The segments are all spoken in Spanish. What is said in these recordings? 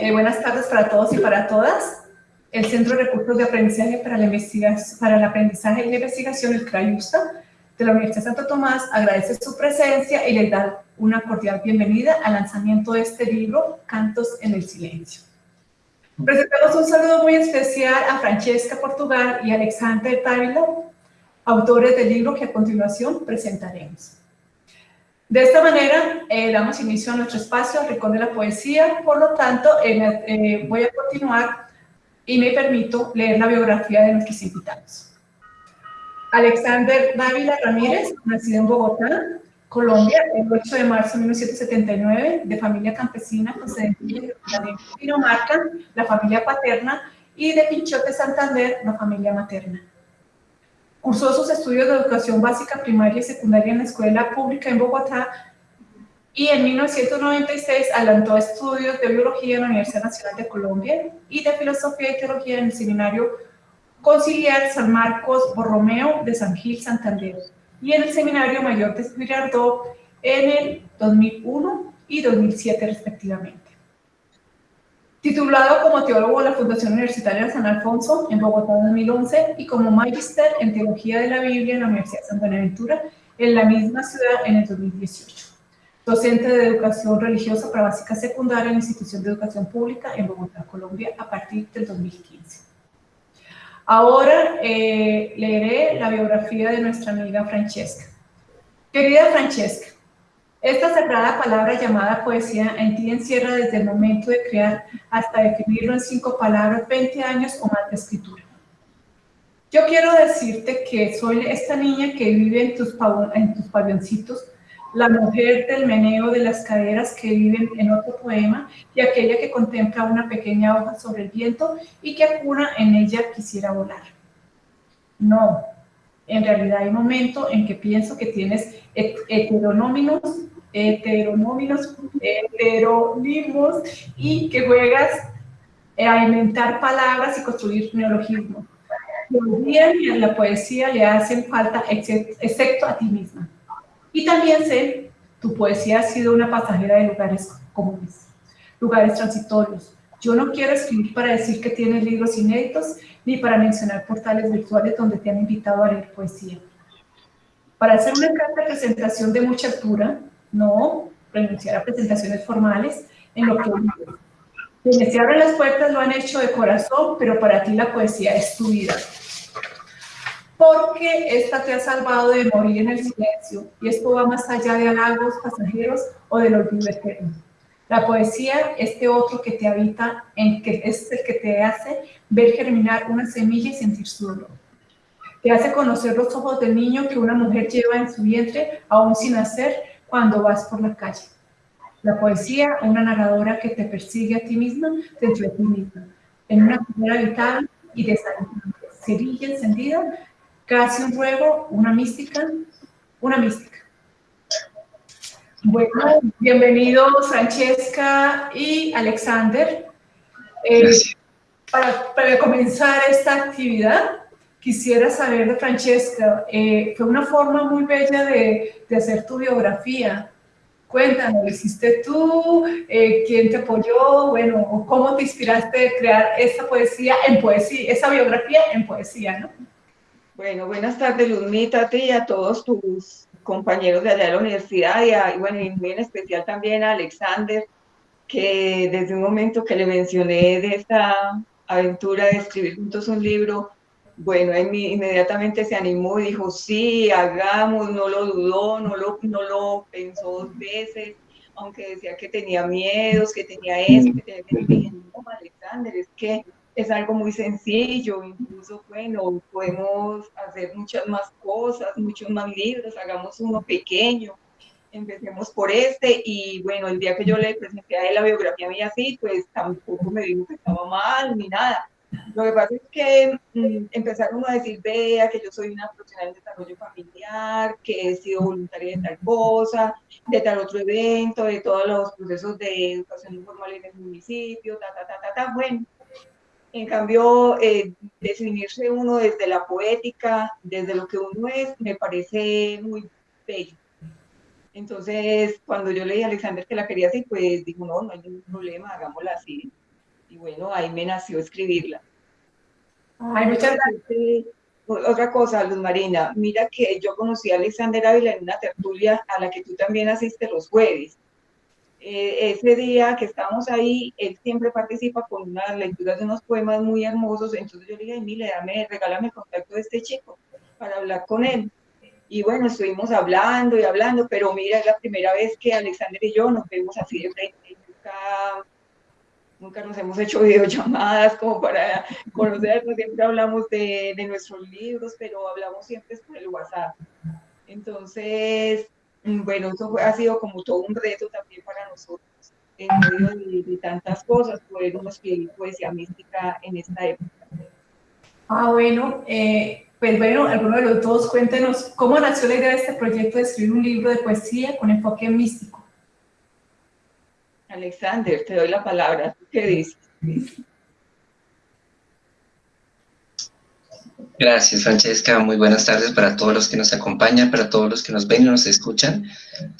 Eh, buenas tardes para todos y para todas. El Centro de Recursos de Aprendizaje para, la el Aprendizaje y la Investigación, el CRAIUSTA, de la Universidad Santo Tomás, agradece su presencia y les da una cordial bienvenida al lanzamiento de este libro, Cantos en el Silencio. Presentamos un saludo muy especial a Francesca Portugal y Alexander Távila, autores del libro que a continuación presentaremos. De esta manera, eh, damos inicio a nuestro espacio, Rincón de la Poesía, por lo tanto, eh, eh, voy a continuar y me permito leer la biografía de nuestros invitados. Alexander Dávila Ramírez, nacido en Bogotá, Colombia, el 8 de marzo de 1979, de familia campesina procedente de Dinamarca, la familia paterna, y de Pinchote Santander, la familia materna. Cursó sus estudios de educación básica, primaria y secundaria en la escuela pública en Bogotá y en 1996 adelantó estudios de biología en la Universidad Nacional de Colombia y de filosofía y teología en el seminario conciliar San Marcos Borromeo de San Gil, Santander y en el seminario mayor de Girardot en el 2001 y 2007 respectivamente. Titulado como teólogo de la Fundación Universitaria San Alfonso en Bogotá en 2011 y como magister en Teología de la Biblia en la Universidad de San Buenaventura en la misma ciudad en el 2018. Docente de Educación Religiosa para Básica Secundaria en la Institución de Educación Pública en Bogotá, Colombia, a partir del 2015. Ahora eh, leeré la biografía de nuestra amiga Francesca. Querida Francesca, esta sagrada palabra llamada poesía en ti encierra desde el momento de crear hasta definirlo en cinco palabras 20 años o más de escritura. Yo quiero decirte que soy esta niña que vive en tus, en la mujer del meneo de las caderas que vive en otro poema y aquella que contempla una pequeña hoja sobre el viento y que acuna en ella quisiera volar. No, en realidad hay momentos en que pienso que tienes heteronómicos, heteronómicos, heteronimos y que juegas a inventar palabras y construir neologismos. Y en la poesía le hacen falta excepto a ti misma. Y también sé, tu poesía ha sido una pasajera de lugares comunes, lugares transitorios. Yo no quiero escribir para decir que tienes libros inéditos, ni para mencionar portales virtuales donde te han invitado a leer poesía. Para hacer una carta presentación de mucha altura, no renunciar a presentaciones formales en lo que quienes se abren las puertas lo han hecho de corazón, pero para ti la poesía es tu vida. Porque esta te ha salvado de morir en el silencio, y esto va más allá de halagos pasajeros o del olvido eterno. La poesía, este otro que te habita, en que es el que te hace ver germinar una semilla y sentir su dolor. Te hace conocer los ojos del niño que una mujer lleva en su vientre aún sin nacer cuando vas por la calle. La poesía, una narradora que te persigue a ti misma dentro de ti misma, en una primera habitada y desalentante, cerilla encendida, casi un ruego, una mística, una mística. Bueno, bienvenidos Francesca y Alexander. Eh, para, comenzar esta actividad, quisiera saber de Francesca, eh, fue una forma muy bella de, hacer tu biografía. Cuéntanos, ¿lo hiciste tú? Eh, ¿Quién te apoyó? Bueno, ¿cómo te inspiraste de crear esa poesía en poesía, esa biografía en poesía, no? Bueno, buenas tardes, Luzmita, a ti y a todos tus compañeros de allá de la universidad y, bueno, y muy en especial también a Alexander, que desde un momento que le mencioné de esta aventura de escribir juntos un libro, bueno, inmediatamente se animó y dijo, sí, hagamos, no lo dudó, no lo, no lo pensó dos veces, aunque decía que tenía miedos, que tenía esto, que tenía. Dije, no, Alexander, es que es algo muy sencillo, incluso, bueno, podemos hacer muchas más cosas, muchos más libros, hagamos uno pequeño, empecemos por este, y bueno, el día que yo le presenté a él la biografía mía así, pues tampoco me dijo que estaba mal, ni nada. Lo que pasa es que mm, empezaron a decir, vea, que yo soy una profesional de desarrollo familiar, que he sido voluntaria de tal cosa, de tal otro evento, de todos los procesos de educación informal en el municipio, ta, ta, ta, ta, ta, bueno, en cambio, eh, definirse uno desde la poética, desde lo que uno es, me parece muy bello. Entonces, cuando yo leí a Alexander que la quería así, pues dijo, no, no hay ningún problema, hagámosla así. bueno, ahí me nació escribirla. Ay, muchas gracias. Otra cosa, Luz Marina, mira que yo conocí a Alexander Ávila en una tertulia a la que tú también asistes los jueves. Eh, ese día que estábamos ahí, él siempre participa con unas lecturas de unos poemas muy hermosos, entonces yo le dije, mire, dame, regálame el contacto de este chico para hablar con él. Y bueno, estuvimos hablando y hablando, pero mira, es la primera vez que Alexander y yo nos vemos así de frente. Nunca, nunca nos hemos hecho videollamadas como para conocernos, siempre hablamos de, de nuestros libros, pero hablamos siempre por el WhatsApp. Entonces, bueno, eso ha sido como todo un reto también para nosotros, en medio de, tantas cosas, poder escribir poesía mística en esta época. Ah, bueno, eh, pues bueno, alguno de los dos, cuéntenos cómo nació la idea de este proyecto de escribir un libro de poesía con enfoque místico. Alexander, te doy la palabra. ¿Qué dices? Gracias, Francesca. Muy buenas tardes para todos los que nos acompañan, para todos los que nos ven y nos escuchan.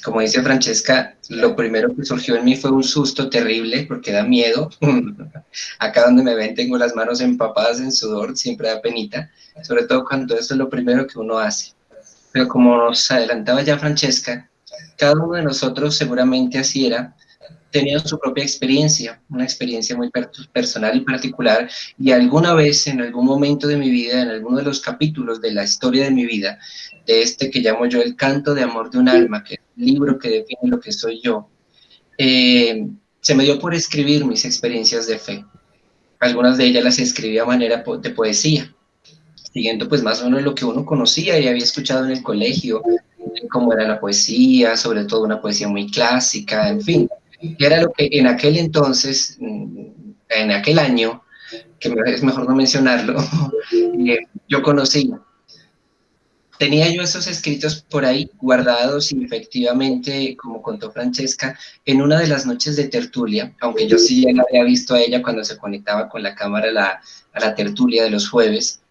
Como dice Francesca, lo primero que surgió en mí fue un susto terrible porque da miedo. Acá donde me ven tengo las manos empapadas en sudor, siempre da penita, sobre todo cuando esto es lo primero que uno hace. Pero como nos adelantaba ya Francesca, cada uno de nosotros seguramente así era, tenido su propia experiencia, una experiencia muy personal y particular, y alguna vez, en algún momento de mi vida, en alguno de los capítulos de la historia de mi vida, de este que llamo yo El canto de amor de un alma, que es el libro que define lo que soy yo, eh, se me dio por escribir mis experiencias de fe. Algunas de ellas las escribí a manera de poesía, siguiendo pues más o menos lo que uno conocía y había escuchado en el colegio, cómo era la poesía, sobre todo una poesía muy clásica, en fin que era lo que en aquel entonces, mm, en aquel año, que es mejor no mencionarlo, eh, yo conocía. Tenía yo esos escritos por ahí guardados y efectivamente, como contó Francesca, en una de las noches de tertulia, aunque yo sí ya la había visto a ella cuando se conectaba con la cámara a la, a la tertulia de los jueves,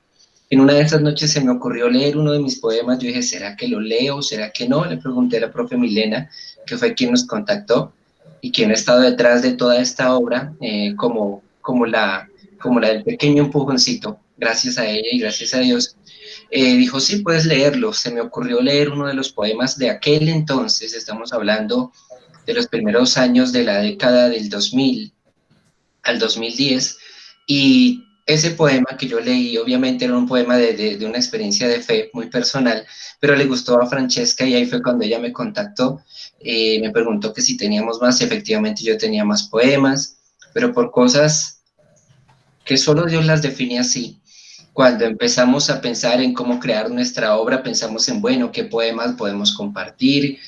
en una de esas noches se me ocurrió leer uno de mis poemas, yo dije, ¿será que lo leo? ¿Será que no? Le pregunté a la profe Milena, que fue quien nos contactó, y quien ha estado detrás de toda esta obra eh, como, como, la, como la del pequeño empujoncito, gracias a ella y gracias a Dios, eh, dijo, sí, puedes leerlo. Se me ocurrió leer uno de los poemas de aquel entonces, estamos hablando de los primeros años de la década del 2000 al 2010, y ese poema que yo leí, obviamente era un poema de, de, una experiencia de fe muy personal, pero le gustó a Francesca y ahí fue cuando ella me contactó eh, me preguntó que si teníamos más, efectivamente yo tenía más poemas, pero por cosas que solo Dios las define así. Cuando empezamos a pensar en cómo crear nuestra obra, pensamos en, bueno, qué poemas podemos compartir.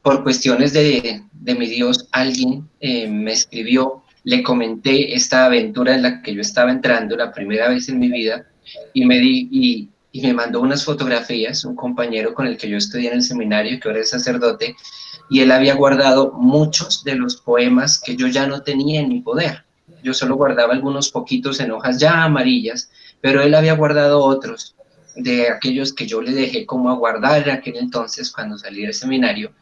Por cuestiones de, de mi Dios, alguien eh, me escribió, le comenté esta aventura en la que yo estaba entrando la primera vez en mi vida y me, di, y, me mandó unas fotografías, un compañero con el que yo estudié en el seminario, que ahora es sacerdote, y él había guardado muchos de los poemas que yo ya no tenía en mi poder. Yo solo guardaba algunos poquitos en hojas ya amarillas, pero él había guardado otros de aquellos que yo le dejé como a guardar en aquel entonces cuando salí del seminario.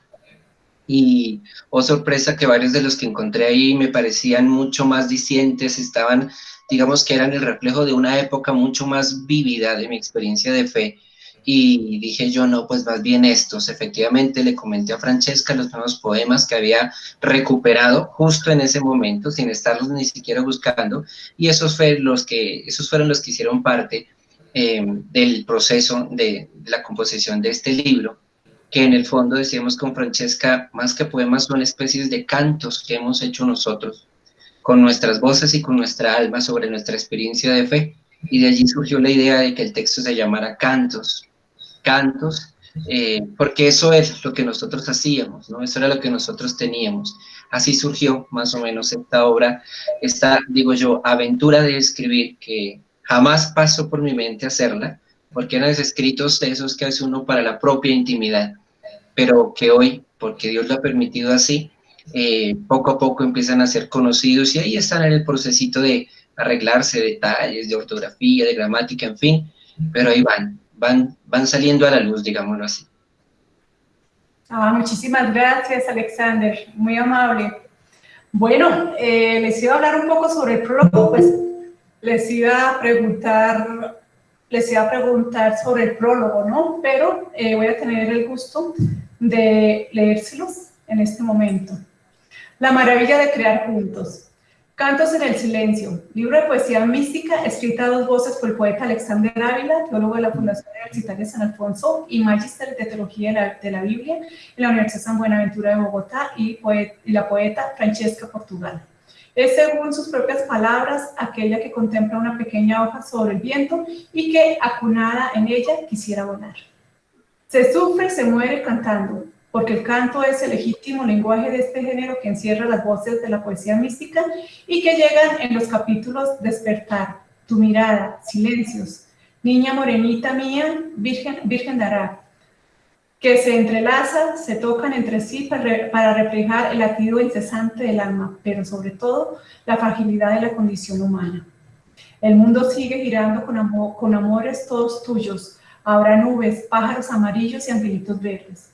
Y, oh sorpresa, que varios de los que encontré ahí me parecían mucho más dicientes, estaban, digamos que eran el reflejo de una época mucho más vívida de mi experiencia de fe, y dije yo, no, pues más bien estos. Efectivamente le comenté a Francesca los nuevos poemas que había recuperado justo en ese momento, sin estarlos ni siquiera buscando, y esos, fue los que, esos fueron los que hicieron parte eh, del proceso de la composición de este libro, que en el fondo decíamos con Francesca, más que poemas son especies de cantos que hemos hecho nosotros, con nuestras voces y con nuestra alma sobre nuestra experiencia de fe, y de allí surgió la idea de que el texto se llamara Cantos, cantos, eh, porque eso es lo que nosotros hacíamos, ¿no? Eso era lo que nosotros teníamos. Así surgió más o menos esta obra, esta, digo yo, aventura de escribir que jamás pasó por mi mente hacerla, porque eran escritos esos que hace uno para la propia intimidad, pero que hoy, porque Dios lo ha permitido así, eh, poco a poco empiezan a ser conocidos y ahí están en el procesito de arreglarse detalles de ortografía, de gramática, en fin, pero ahí van, van, van saliendo a la luz, digámoslo así. Ah, muchísimas gracias, Alexander, muy amable. Bueno, eh, les iba a hablar un poco sobre el prólogo, pues les iba a preguntar, les iba a preguntar sobre el prólogo, ¿no? Pero eh, voy a tener el gusto de leérselos en este momento. La maravilla de crear juntos. Cantos en el silencio, libro de poesía mística escrita a dos voces por el poeta Alexander Ávila, teólogo de la Fundación Universitaria San Alfonso y magíster de Teología de la, Biblia en la Universidad San Buenaventura de Bogotá y la poeta Francesca Portugal. Es, según sus propias palabras, aquella que contempla una pequeña hoja sobre el viento y que, acunada en ella, quisiera volar. Se sufre se muere cantando, porque el canto es el legítimo lenguaje de este género que encierra las voces de la poesía mística y que llegan en los capítulos Despertar, Tu mirada, Silencios, Niña morenita mía, Virgen, Virgen dará, que se entrelazan, se tocan entre sí para, para reflejar el latido incesante del alma, pero sobre todo la fragilidad de la condición humana. El mundo sigue girando con, amor, con amores todos tuyos, habrá nubes, pájaros amarillos y angelitos verdes.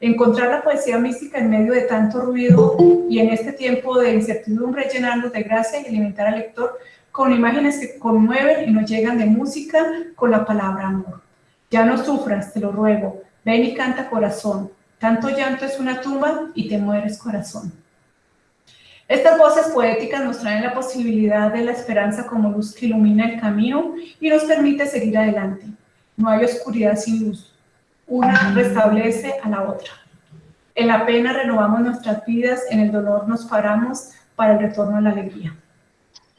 Encontrar la poesía mística en medio de tanto ruido y en este tiempo de incertidumbre llenarnos de gracia y alimentar al lector con imágenes que conmueven y nos llegan de música con la palabra amor. Ya no sufras, te lo ruego, ven y canta corazón. Tanto llanto es una tumba y te mueres corazón. Estas voces poéticas nos traen la posibilidad de la esperanza como luz que ilumina el camino y nos permite seguir adelante. No hay oscuridad sin luz, una restablece a la otra. En la pena renovamos nuestras vidas, en el dolor nos paramos para el retorno a la alegría.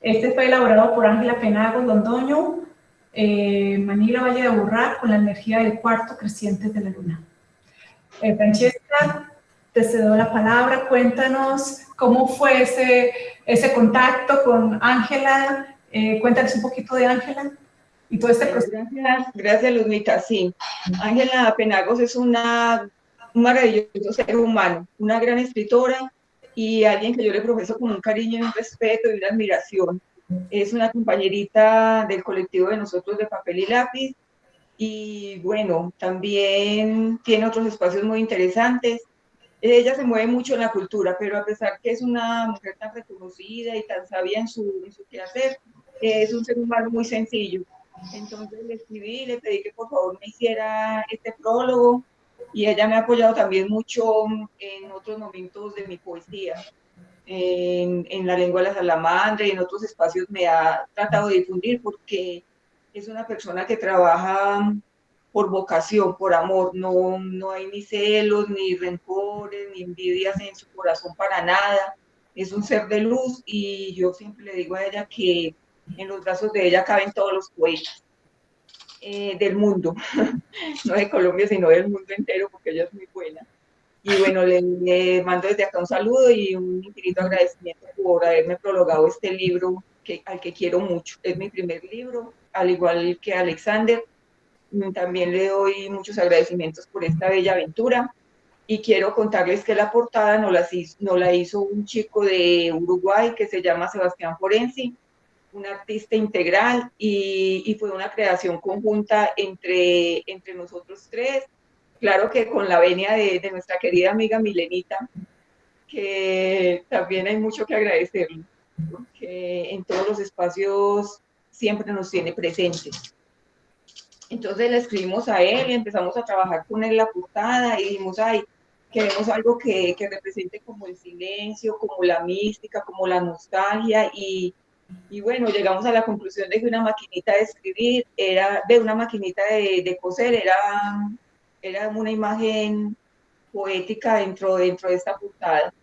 Este fue elaborado por Ángela Penagos Londoño, eh, Manila Valle de Aburrá, con la energía del cuarto creciente de la luna. Eh, Francesca, te cedo la palabra, cuéntanos cómo fue ese, ese contacto con Ángela, eh, cuéntanos un poquito de Ángela y todo este proceso. Gracias, gracias Luzmita, sí. Ángela Penagos es una, un maravilloso ser humano, una gran escritora y alguien que yo le profeso con un cariño y un respeto y una admiración. Es una compañerita del colectivo de nosotros de papel y lápiz y bueno, también tiene otros espacios muy interesantes. Ella se mueve mucho en la cultura, pero a pesar que es una mujer tan reconocida y tan sabia en su, en su quehacer, es un ser humano muy sencillo. Entonces le escribí, le pedí que por favor me hiciera este prólogo y ella me ha apoyado también mucho en otros momentos de mi poesía. En, en, la lengua de la salamandra y en otros espacios me ha tratado de difundir porque es una persona que trabaja por vocación, por amor, no, no hay ni celos, ni rencores, ni envidias en su corazón para nada, es un ser de luz y yo siempre le digo a ella que en los brazos de ella caben todos los poetas eh, del mundo, no de Colombia, sino del mundo entero, porque ella es muy buena. Y bueno, le, mando desde acá un saludo y un infinito agradecimiento por haberme prologado este libro que, al que quiero mucho. Es mi primer libro, al igual que Alexander. También le doy muchos agradecimientos por esta bella aventura. Y quiero contarles que la portada no la, no la hizo un chico de Uruguay que se llama Sebastián Forensi un artista integral y, fue una creación conjunta entre, entre nosotros tres. Claro que con la venia de, nuestra querida amiga Milenita, que también hay mucho que agradecerle, porque en todos los espacios siempre nos tiene presentes. Entonces le escribimos a él y empezamos a trabajar con él la portada y dijimos, ay, queremos algo que, que represente como el silencio, como la mística, como la nostalgia y, y bueno, llegamos a la conclusión de que una maquinita de escribir era, de una maquinita de, de coser, era, era una imagen poética dentro, dentro de esta portada,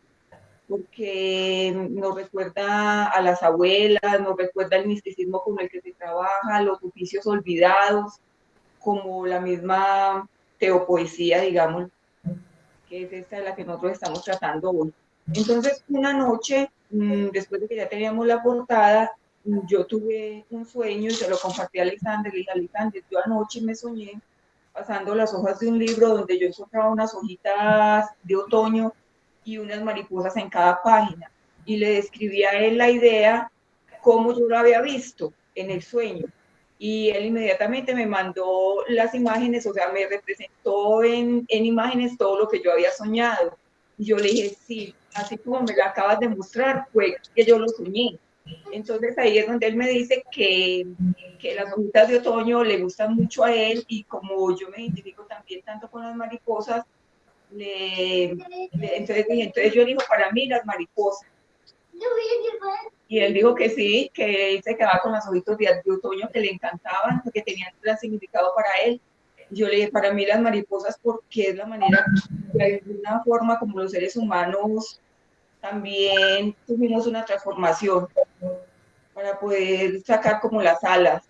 porque nos recuerda a las abuelas, nos recuerda el misticismo con el que se trabaja, los oficios olvidados, como la misma teopoesía, digamos, que es esta de la que nosotros estamos tratando hoy. Entonces, una noche Mm, después de que ya teníamos la portada, yo tuve un sueño y se lo compartí a Alexander. Le dije, Alexander, yo anoche me soñé pasando las hojas de un libro donde yo encontraba unas hojitas de otoño y unas mariposas en cada página. Y le describí a él la idea como yo lo había visto en el sueño. Y él inmediatamente me mandó las imágenes, o sea, me representó en, en imágenes todo lo que yo había soñado. Y yo le dije, sí, así como me lo acabas de mostrar, fue que yo lo soñé. Entonces ahí es donde él me dice que, las hojitas de otoño le gustan mucho a él y como yo me identifico también tanto con las mariposas, le, entonces, entonces yo digo, para mí las mariposas. Y él dijo que sí, que él se quedaba con las hojitas de, de otoño que le encantaban, que tenían gran significado para él. Yo le dije, para mí las mariposas porque es la manera, de alguna forma como los seres humanos también tuvimos una transformación para poder sacar como las alas,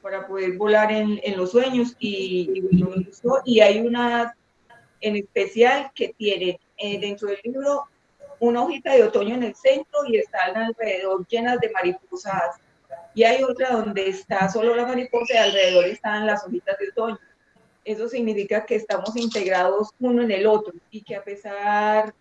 para poder volar en, en los sueños y, y, hay una en especial que tiene eh, dentro del libro una hojita de otoño en el centro y están alrededor llenas de mariposas y hay otra donde está solo la mariposa y alrededor están las hojitas de otoño. Eso significa que estamos integrados uno en el otro y que a pesar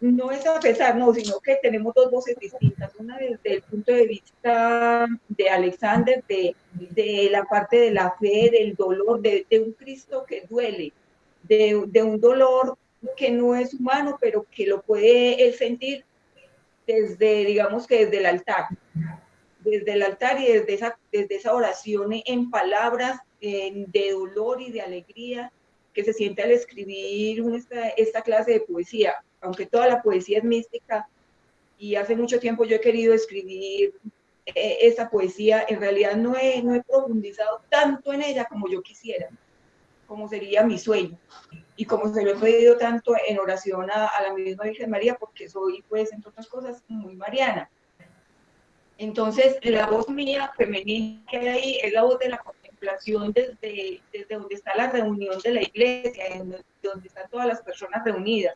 no es a pesar, no, sino que tenemos dos voces distintas. Una desde el punto de vista de Alexander, de, de la parte de la fe, del dolor, de, de un Cristo que duele, de, de, un dolor que no es humano, pero que lo puede sentir desde, digamos que desde el altar. Desde el altar y desde esa, desde esa oración en palabras de dolor y de alegría que se siente al escribir esta, esta clase de poesía aunque toda la poesía es mística, y hace mucho tiempo yo he querido escribir eh, esa poesía, en realidad no he, no he profundizado tanto en ella como yo quisiera, como sería mi sueño, y como se lo he pedido tanto en oración a, la misma Virgen María, porque soy, pues, entre otras cosas, muy mariana. Entonces, la voz mía femenina que hay ahí es la voz de la contemplación desde, desde donde está la reunión de la iglesia, donde están todas las personas reunidas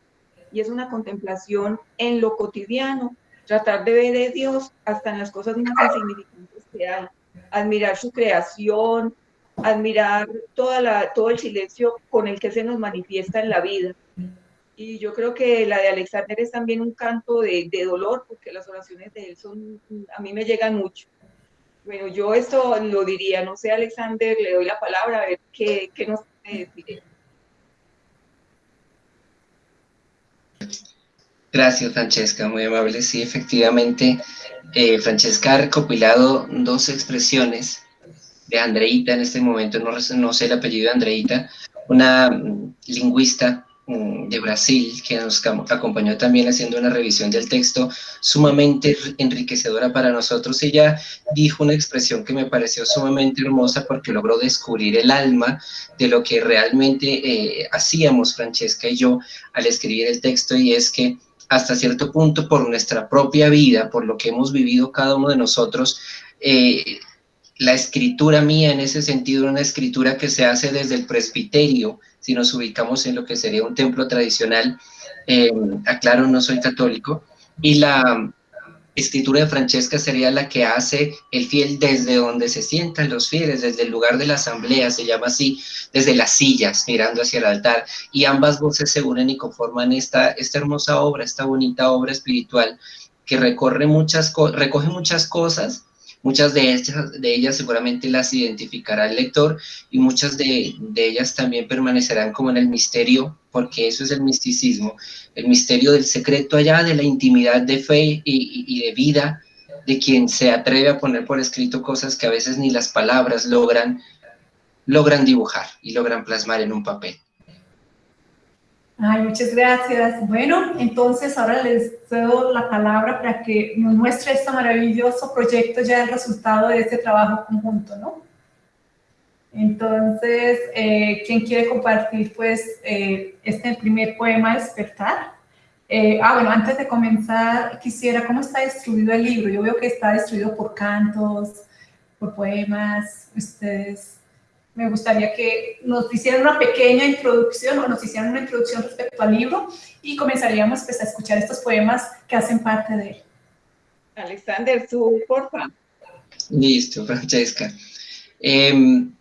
y es una contemplación en lo cotidiano, tratar de ver a Dios hasta en las cosas más insignificantes que hay, admirar su creación, admirar toda la, todo el silencio con el que se nos manifiesta en la vida. Y yo creo que la de Alexander es también un canto de, de dolor, porque las oraciones de él son, a mí me llegan mucho. Bueno, yo esto lo diría, no sé, Alexander, le doy la palabra a ver qué, qué nos puede decir. Gracias, Francesca, muy amable. Sí, efectivamente, eh, Francesca ha recopilado dos expresiones de Andreita, en este momento no, sé el apellido de Andreita, una mm, lingüista mm, de Brasil que nos acompañó también haciendo una revisión del texto sumamente enriquecedora para nosotros. Ella dijo una expresión que me pareció sumamente hermosa porque logró descubrir el alma de lo que realmente eh, hacíamos Francesca y yo al escribir el texto y es que hasta cierto punto por nuestra propia vida, por lo que hemos vivido cada uno de nosotros, eh, la escritura mía en ese sentido, una escritura que se hace desde el presbiterio, si nos ubicamos en lo que sería un templo tradicional, eh, aclaro, no soy católico, y la, escritura de Francesca sería la que hace el fiel desde donde se sientan los fieles, desde el lugar de la asamblea, se llama así, desde las sillas, mirando hacia el altar, y ambas voces se unen y conforman esta, esta hermosa obra, esta bonita obra espiritual que recorre muchas, recoge muchas cosas, Muchas de ellas, de ellas seguramente las identificará el lector y muchas de, ellas también permanecerán como en el misterio, porque eso es el misticismo, el misterio del secreto allá, de la intimidad de fe y, de vida de quien se atreve a poner por escrito cosas que a veces ni las palabras logran, logran dibujar y logran plasmar en un papel. Ay, muchas gracias. Bueno, entonces ahora les cedo la palabra para que nos muestre este maravilloso proyecto, ya el resultado de este trabajo conjunto, ¿no? Entonces, eh, ¿quién quiere compartir, pues, eh, este primer poema, Despertar? Eh, ah, bueno, antes de comenzar, quisiera, ¿cómo está distribuido el libro? Yo veo que está distribuido por cantos, por poemas, ustedes me gustaría que nos hicieran una pequeña introducción o nos hicieran una introducción respecto al libro y comenzaríamos pues, a escuchar estos poemas que hacen parte de él. Alexander, tú, porfa. Listo, Francesca. Em,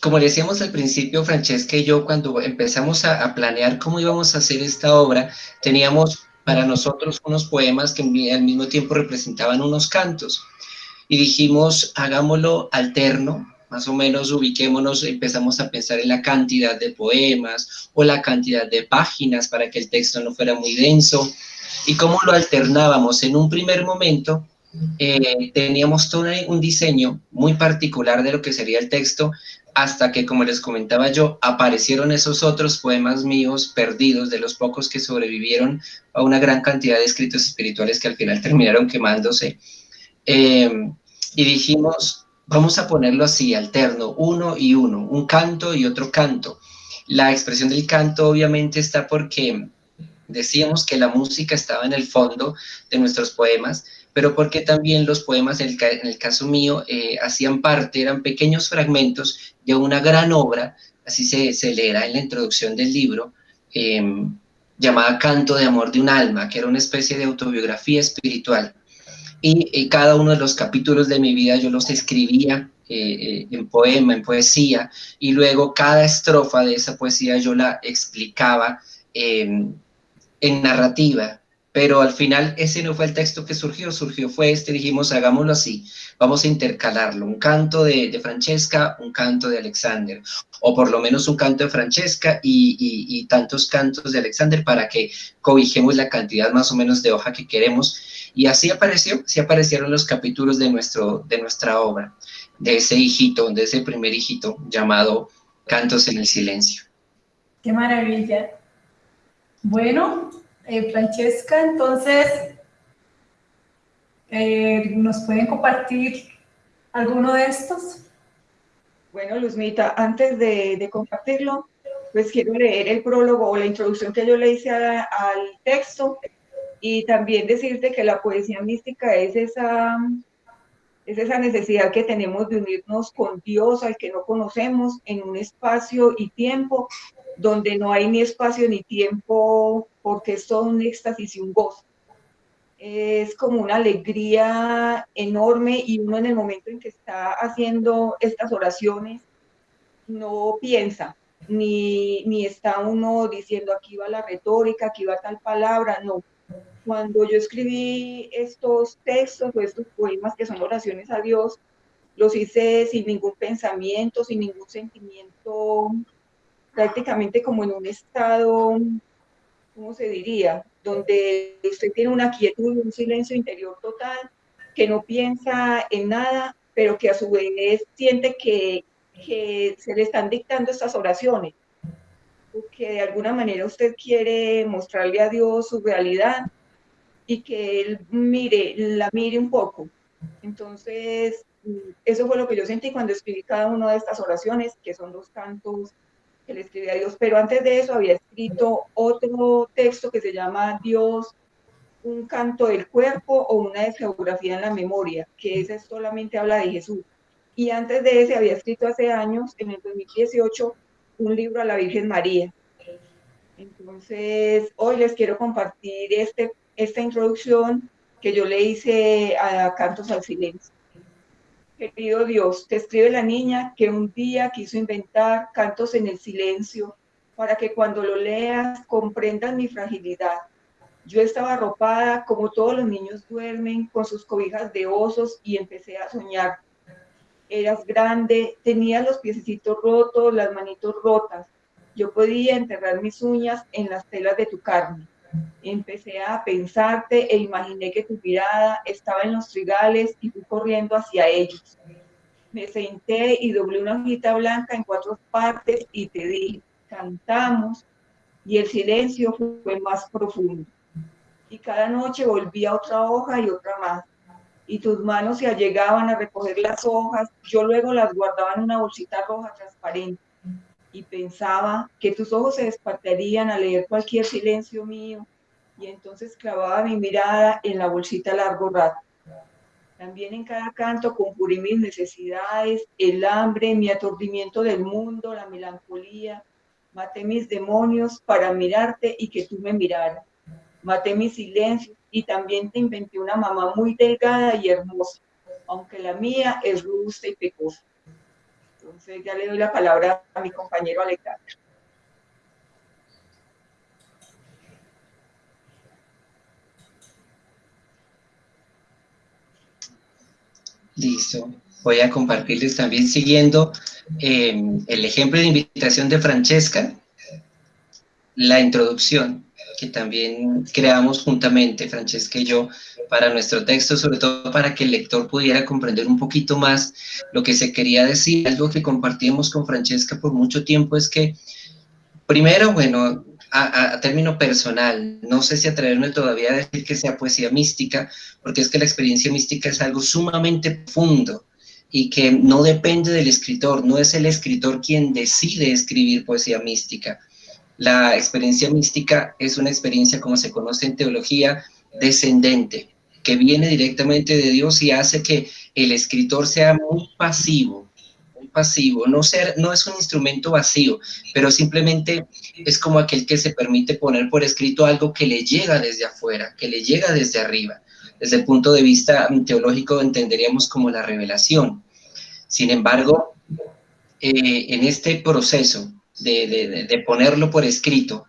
como decíamos al principio, Francesca y yo, cuando empezamos a, a, planear cómo íbamos a hacer esta obra, teníamos para nosotros unos poemas que al mismo tiempo representaban unos cantos. Y dijimos, hagámoslo alterno, más o menos ubiquémonos, empezamos a pensar en la cantidad de poemas o la cantidad de páginas para que el texto no fuera muy denso y cómo lo alternábamos. En un primer momento eh, teníamos todo un diseño muy particular de lo que sería el texto hasta que, como les comentaba yo, aparecieron esos otros poemas míos perdidos, de los pocos que sobrevivieron a una gran cantidad de escritos espirituales que al final terminaron quemándose. Eh, y dijimos, vamos a ponerlo así, alterno, uno y uno, un canto y otro canto. La expresión del canto obviamente está porque decíamos que la música estaba en el fondo de nuestros poemas, pero porque también los poemas, en el, caso mío, eh, hacían parte, eran pequeños fragmentos de una gran obra, así se, se leerá en la introducción del libro, em, llamada Canto de Amor de un Alma, que era una especie de autobiografía espiritual y, cada uno de los capítulos de mi vida yo los escribía eh, eh, en poema, en poesía, y luego cada estrofa de esa poesía yo la explicaba en narrativa, pero al final ese no fue el texto que surgió, surgió fue este, dijimos hagámoslo así, vamos a intercalarlo, un canto de, Francesca, un canto de Alexander, o por lo menos un canto de Francesca y, y, tantos cantos de Alexander para que cobijemos la cantidad más o menos de hoja que queremos, y así apareció, así aparecieron los capítulos de, nuestro, de nuestra obra, de ese hijito, de ese primer hijito llamado Cantos en el Silencio. ¡Qué maravilla! Bueno, eh, Francesca, entonces, eh, ¿nos pueden compartir alguno de estos? Bueno, Luzmita, antes de, compartirlo, pues quiero leer el prólogo o la introducción que yo le hice al texto y también decirte que la poesía mística es esa, es esa necesidad que tenemos de unirnos con Dios, al que no conocemos, en un espacio y tiempo donde no hay ni espacio ni tiempo, porque es todo un éxtasis y un gozo. Es como una alegría enorme y uno en el momento en que está haciendo estas oraciones no piensa, ni, ni está uno diciendo aquí va la retórica, aquí va tal palabra, no, cuando yo escribí estos textos o estos poemas que son oraciones a Dios, los hice sin ningún pensamiento, sin ningún sentimiento, prácticamente como en un estado, ¿cómo se diría? Donde usted tiene una quietud, un silencio interior total, que no piensa en nada, pero que a su vez siente que, que se le están dictando estas oraciones, que de alguna manera usted quiere mostrarle a Dios su realidad y que él mire, la mire un poco. Entonces, eso fue lo que yo sentí cuando escribí cada una de estas oraciones, que son dos cantos que le escribí a Dios. Pero antes de eso había escrito otro texto que se llama Dios, un canto del cuerpo o una geografía en la memoria, que ese solamente habla de Jesús. Y antes de ese había escrito hace años, en el 2018, un libro a la Virgen María. Entonces, hoy les quiero compartir este esta introducción que yo le hice a Cantos al Silencio. Querido Dios, te escribe la niña que un día quiso inventar cantos en el silencio para que cuando lo leas comprendas mi fragilidad. Yo estaba arropada como todos los niños duermen con sus cobijas de osos y empecé a soñar. Eras grande, tenías los piecitos rotos, las manitos rotas. Yo podía enterrar mis uñas en las telas de tu carne Empecé a pensarte e imaginé que tu mirada estaba en los trigales y fui corriendo hacia ellos. Me senté y doblé una hojita blanca en cuatro partes y te dije, cantamos, y el silencio fue más profundo. Y cada noche volvía otra hoja y otra más. Y tus manos se allegaban a recoger las hojas, yo luego las guardaba en una bolsita roja transparente y pensaba que tus ojos se despertarían a leer cualquier silencio mío y entonces clavaba mi mirada en la bolsita largo rato. También en cada canto conjuré mis necesidades, el hambre, mi aturdimiento del mundo, la melancolía. Maté mis demonios para mirarte y que tú me miraras. Maté mi silencio y también te inventé una mamá muy delgada y hermosa, aunque la mía es robusta y pecosa. Entonces ya le doy la palabra a mi compañero Alejandro. Listo. voy a compartirles también siguiendo eh, el ejemplo de invitación de Francesca, la introducción que también creamos juntamente, Francesca y yo, para nuestro texto, sobre todo para que el lector pudiera comprender un poquito más lo que se quería decir. Algo que compartimos con Francesca por mucho tiempo es que, primero, bueno, a, a, término personal, no sé si atreverme todavía a decir que sea poesía mística, porque es que la experiencia mística es algo sumamente profundo y que no depende del escritor, no es el escritor quien decide escribir poesía mística, la experiencia mística es una experiencia, como se conoce en teología, descendente, que viene directamente de Dios y hace que el escritor sea muy pasivo, muy pasivo, no, ser, no es un instrumento vacío, pero simplemente es como aquel que se permite poner por escrito algo que le llega desde afuera, que le llega desde arriba. Desde el punto de vista teológico entenderíamos como la revelación. Sin embargo, eh, en este proceso de, ponerlo por escrito,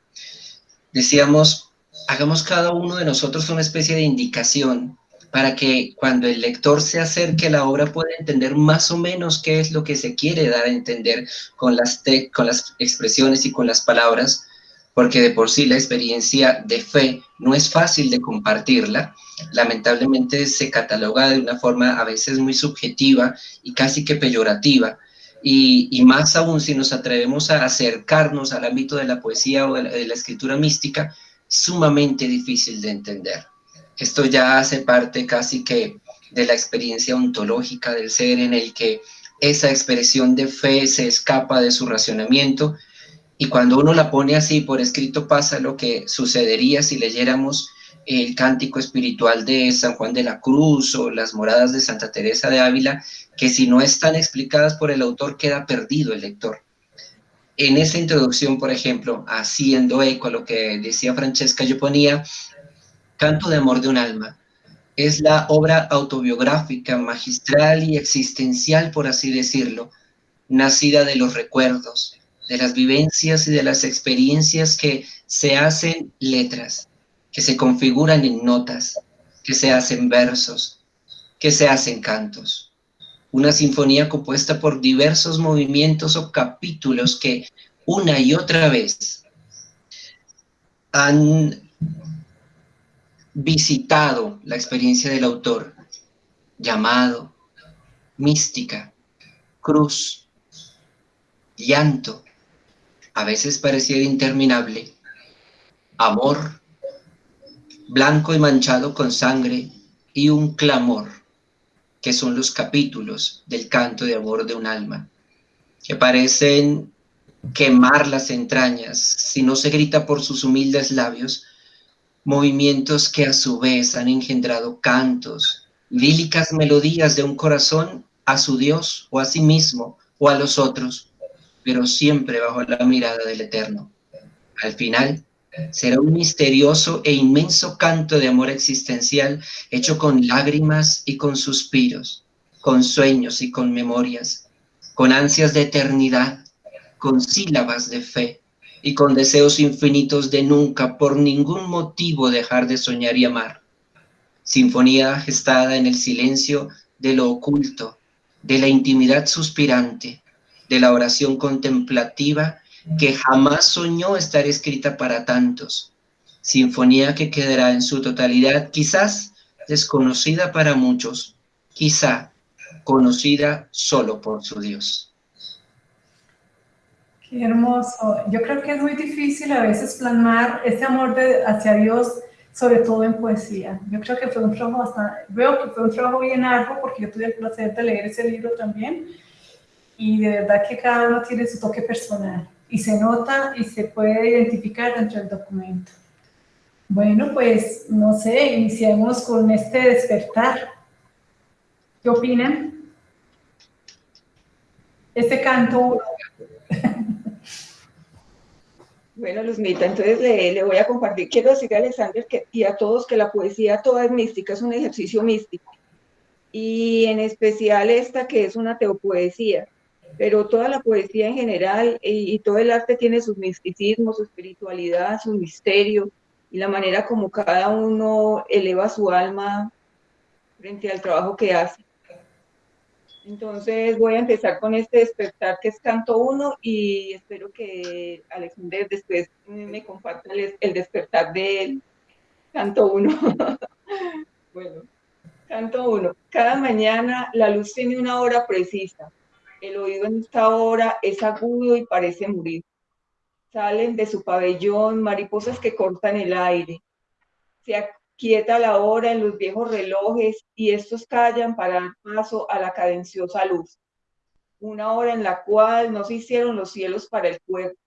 decíamos, hagamos cada uno de nosotros una especie de indicación para que cuando el lector se acerque a la obra pueda entender más o menos qué es lo que se quiere dar a entender con las, con las expresiones y con las palabras, porque de por sí la experiencia de fe no es fácil de compartirla, lamentablemente se cataloga de una forma a veces muy subjetiva y casi que peyorativa, y, más aún si nos atrevemos a acercarnos al ámbito de la poesía o de la, escritura mística, sumamente difícil de entender. Esto ya hace parte casi que de la experiencia ontológica del ser en el que esa expresión de fe se escapa de su racionamiento y cuando uno la pone así por escrito pasa lo que sucedería si leyéramos el cántico espiritual de San Juan de la Cruz o las moradas de Santa Teresa de Ávila, que si no están explicadas por el autor queda perdido el lector. En esa introducción, por ejemplo, haciendo eco a lo que decía Francesca, yo ponía Canto de Amor de un Alma. Es la obra autobiográfica, magistral y existencial, por así decirlo, nacida de los recuerdos, de las vivencias y de las experiencias que se hacen letras, que se configuran en notas, que se hacen versos, que se hacen cantos. Una sinfonía compuesta por diversos movimientos o capítulos que una y otra vez han visitado la experiencia del autor, llamado, mística, cruz, llanto, a veces pareciera interminable, amor, blanco y manchado con sangre, y un clamor, que son los capítulos del canto de amor de un alma, que parecen quemar las entrañas si no se grita por sus humildes labios, movimientos que a su vez han engendrado cantos, lílicas melodías de un corazón a su Dios o a sí mismo o a los otros, pero siempre bajo la mirada del Eterno. Al final, será un misterioso e inmenso canto de amor existencial hecho con lágrimas y con suspiros, con sueños y con memorias, con ansias de eternidad, con sílabas de fe y con deseos infinitos de nunca por ningún motivo dejar de soñar y amar. Sinfonía gestada en el silencio de lo oculto, de la intimidad suspirante, de la oración contemplativa que jamás soñó estar escrita para tantos. Sinfonía que quedará en su totalidad, quizás desconocida para muchos, quizá conocida solo por su Dios. Qué hermoso. Yo creo que es muy difícil a veces plasmar ese amor hacia Dios, sobre todo en poesía. Yo creo que fue un trabajo bastante, veo que fue un trabajo bien arduo porque yo tuve el placer de leer ese libro también y de verdad que cada uno tiene su toque personal y se nota y se puede identificar dentro del documento. Bueno, pues no sé, iniciemos con este despertar. ¿Qué opinan? Este canto. Bueno, Luzmita, entonces le, voy a compartir. Quiero decirle a Alexander que, y a todos que la poesía toda es mística, es un ejercicio místico. Y en especial esta que es una teopoesía pero toda la poesía en general y, todo el arte tiene sus misticismos, su espiritualidad, su misterio y la manera como cada uno eleva su alma frente al trabajo que hace. Entonces voy a empezar con este despertar que es canto 1 y espero que Alexander después me comparta el, despertar del canto 1. bueno, canto 1. Cada mañana la luz tiene una hora precisa. El oído en esta hora es agudo y parece morir. Salen de su pabellón mariposas que cortan el aire. Se quieta la hora en los viejos relojes y estos callan para dar paso a la cadenciosa luz. Una hora en la cual no se hicieron los cielos para el cuerpo.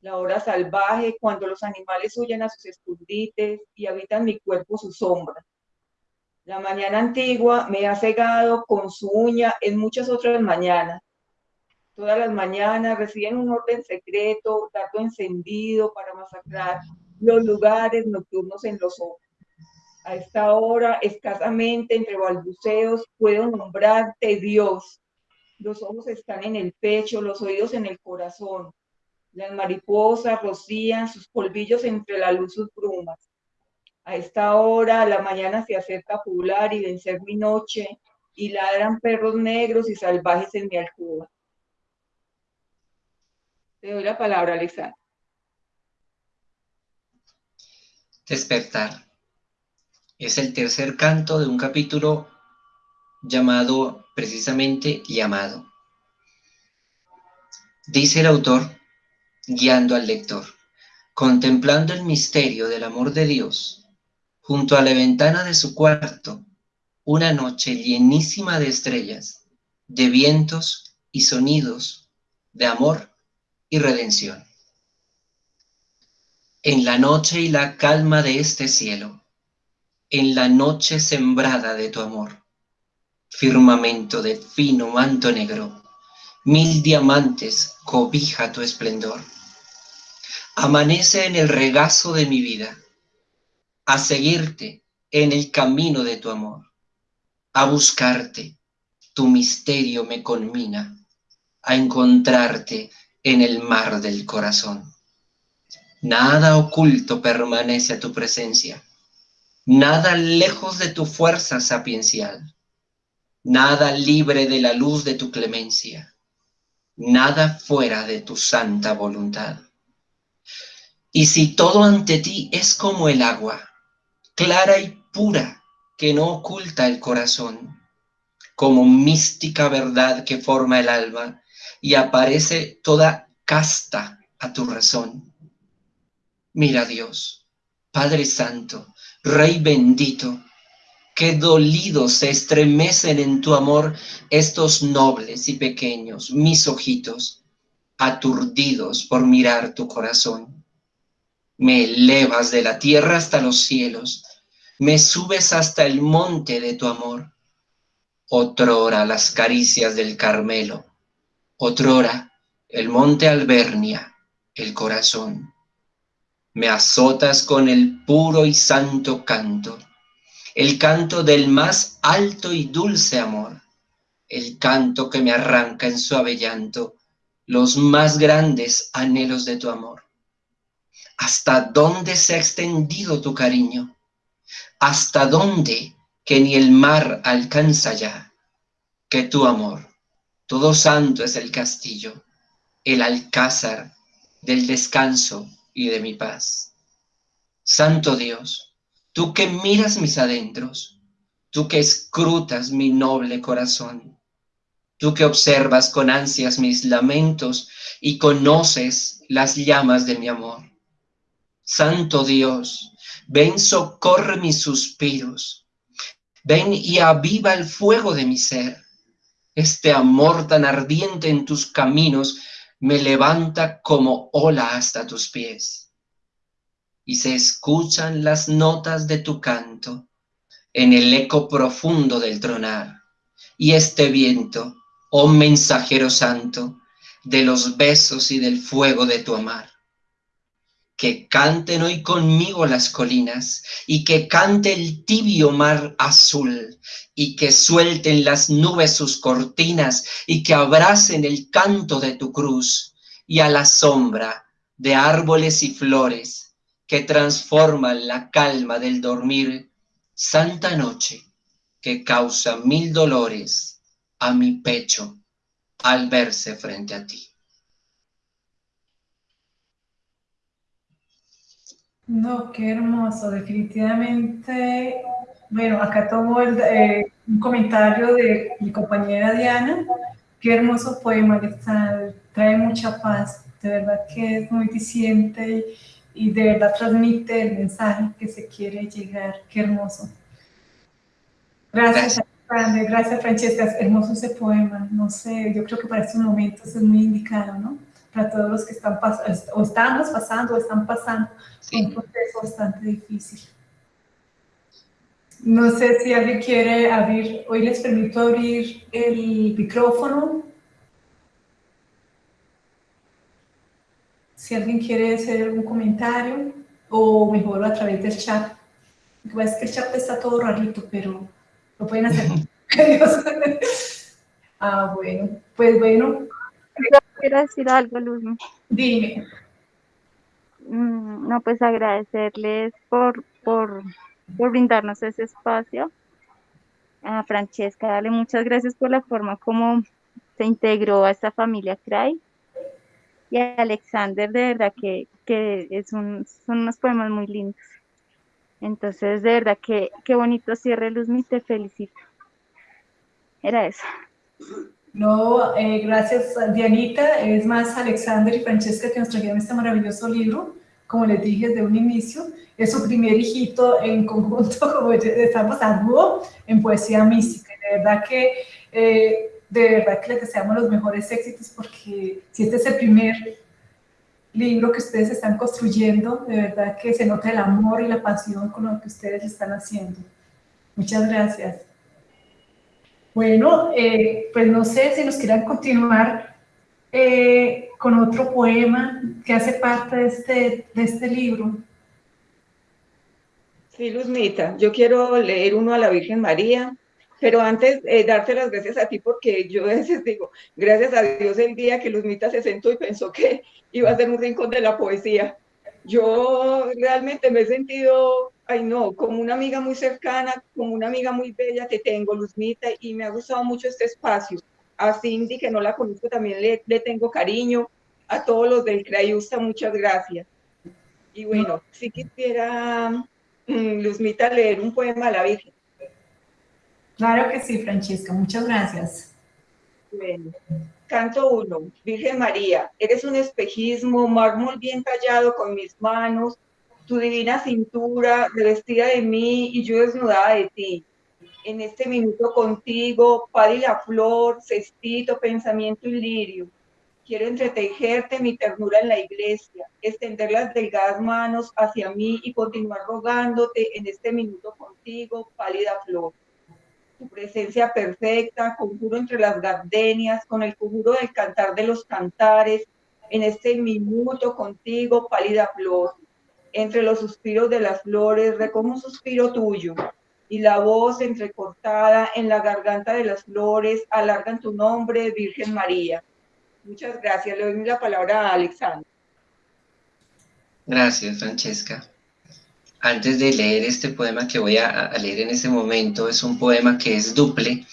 La hora salvaje cuando los animales huyen a sus escondites y habitan mi cuerpo su sombra. La mañana antigua me ha cegado con su uña en muchas otras mañanas. Todas las mañanas reciben un orden secreto, dato encendido para masacrar los lugares nocturnos en los ojos a esta hora, escasamente entre balbuceos, puedo nombrarte Dios. Los ojos están en el pecho, los oídos en el corazón. Las mariposas rocían sus polvillos entre la luz sus brumas. A esta hora la mañana se acerca a y vencer mi noche, y ladran perros negros y salvajes en mi alcoba. Te doy la palabra, Alexandra. Despertar es el tercer canto de un capítulo llamado precisamente Llamado. Dice el autor, guiando al lector, contemplando el misterio del amor de Dios, junto a la ventana de su cuarto, una noche llenísima de estrellas, de vientos y sonidos, de amor y redención. En la noche y la calma de este cielo, en la noche sembrada de tu amor. Firmamento de fino manto negro, mil diamantes cobija tu esplendor. Amanece en el regazo de mi vida, a seguirte en el camino de tu amor, a buscarte, tu misterio me conmina, a encontrarte en el mar del corazón. Nada oculto permanece a tu presencia nada lejos de tu fuerza sapiencial, nada libre de la luz de tu clemencia, nada fuera de tu santa voluntad. Y si todo ante ti es como el agua, clara y pura, que no oculta el corazón, como mística verdad que forma el alma y aparece toda casta a tu razón. Mira Dios, Padre Santo, Rey bendito, qué dolidos se estremecen en tu amor estos nobles y pequeños, mis ojitos, aturdidos por mirar tu corazón. Me elevas de la tierra hasta los cielos, me subes hasta el monte de tu amor. Otrora las caricias del Carmelo, otrora el monte Albernia, el corazón me azotas con el puro y santo canto, el canto del más alto y dulce amor, el canto que me arranca en suave llanto los más grandes anhelos de tu amor. ¿Hasta dónde se ha extendido tu cariño? ¿Hasta dónde que ni el mar alcanza ya? Que tu amor, todo santo es el castillo, el alcázar del descanso y de mi paz. Santo Dios, tú que miras mis adentros, tú que escrutas mi noble corazón, tú que observas con ansias mis lamentos y conoces las llamas de mi amor. Santo Dios, ven, socorre mis suspiros, ven y aviva el fuego de mi ser. Este amor tan ardiente en tus caminos me levanta como ola hasta tus pies. Y se escuchan las notas de tu canto en el eco profundo del tronar. Y este viento, oh mensajero santo, de los besos y del fuego de tu amar. Que canten hoy conmigo las colinas y que cante el tibio mar azul y que suelten las nubes sus cortinas y que abracen el canto de tu cruz y a la sombra de árboles y flores que transforman la calma del dormir, santa noche que causa mil dolores a mi pecho al verse frente a ti. No, qué hermoso, definitivamente. Bueno, acá tomo eh, un comentario de mi compañera Diana. Qué hermoso poema, está, trae mucha paz. De verdad que es muy diciente y, de verdad transmite el mensaje que se quiere llegar. Qué hermoso. Gracias, gracias, gracias Francesca. Es hermoso ese poema. No sé, yo creo que para estos momentos es muy indicado, ¿no? Para todos los que están pasando, o estamos pasando, o están pasando un proceso bastante difícil. No sé si alguien quiere abrir, hoy les permito abrir el micrófono. Si alguien quiere hacer algún comentario o mejor a través del chat. Lo que es que el chat está todo rarito, pero lo pueden hacer. ah, bueno. Pues bueno. Quiero decir algo, Luz. Dime. Mm, no, pues agradecerles por, por, por brindarnos ese espacio. A Francesca, darle muchas gracias por la forma como se integró a esta familia CRAI. Y a Alexander, de verdad que, que es un, son unos poemas muy lindos. Entonces, de verdad que qué bonito cierre, Luzmi, te felicito. Era eso. No, eh, gracias Dianita, es más Alexander y Francesca que nos trajeron este maravilloso libro, como les dije desde un inicio, es su primer hijito en conjunto, como estamos a dúo, en poesía mística, de verdad que, eh, de verdad que les deseamos los mejores éxitos, porque si este es el primer libro que ustedes están construyendo, de verdad que se nota el amor y la pasión con lo que ustedes están haciendo. Muchas gracias. Bueno, eh, pues no sé si nos quieran continuar eh, con otro poema que hace parte de este, de este libro. Sí, Luzmita, yo quiero leer uno a la Virgen María, pero antes eh, darte las gracias a ti porque yo a veces digo, gracias a Dios el día que Luzmita se sentó y pensó que iba a ser un rincón de la poesía. Yo realmente me he sentido ay no, como una amiga muy cercana, como una amiga muy bella que tengo, Luzmita, y me ha gustado mucho este espacio. A Cindy, que no la conozco, también le, le tengo cariño. A todos los del Crayusta, muchas gracias. Y bueno, si quisiera, mm, Luzmita, leer un poema a la Virgen. Claro que sí, Francesca, muchas gracias. Bueno, canto uno, Virgen María, eres un espejismo, mármol bien tallado con mis manos, tu divina cintura revestida de mí y yo desnudada de ti. En este minuto contigo, y la flor, cestito, pensamiento y lirio. Quiero entretejerte mi ternura en la iglesia, extender las delgadas manos hacia mí y continuar rogándote en este minuto contigo, pálida flor. Tu presencia perfecta, conjuro entre las gardenias, con el conjuro del cantar de los cantares, en este minuto contigo, pálida flor entre los suspiros de las flores, recojo un suspiro tuyo, y la voz entrecortada en la garganta de las flores alargan tu nombre, Virgen María. Muchas gracias. Le doy la palabra a Alexander. Gracias, Francesca. Antes de leer este poema que voy a, leer en este momento, es un poema que es duple.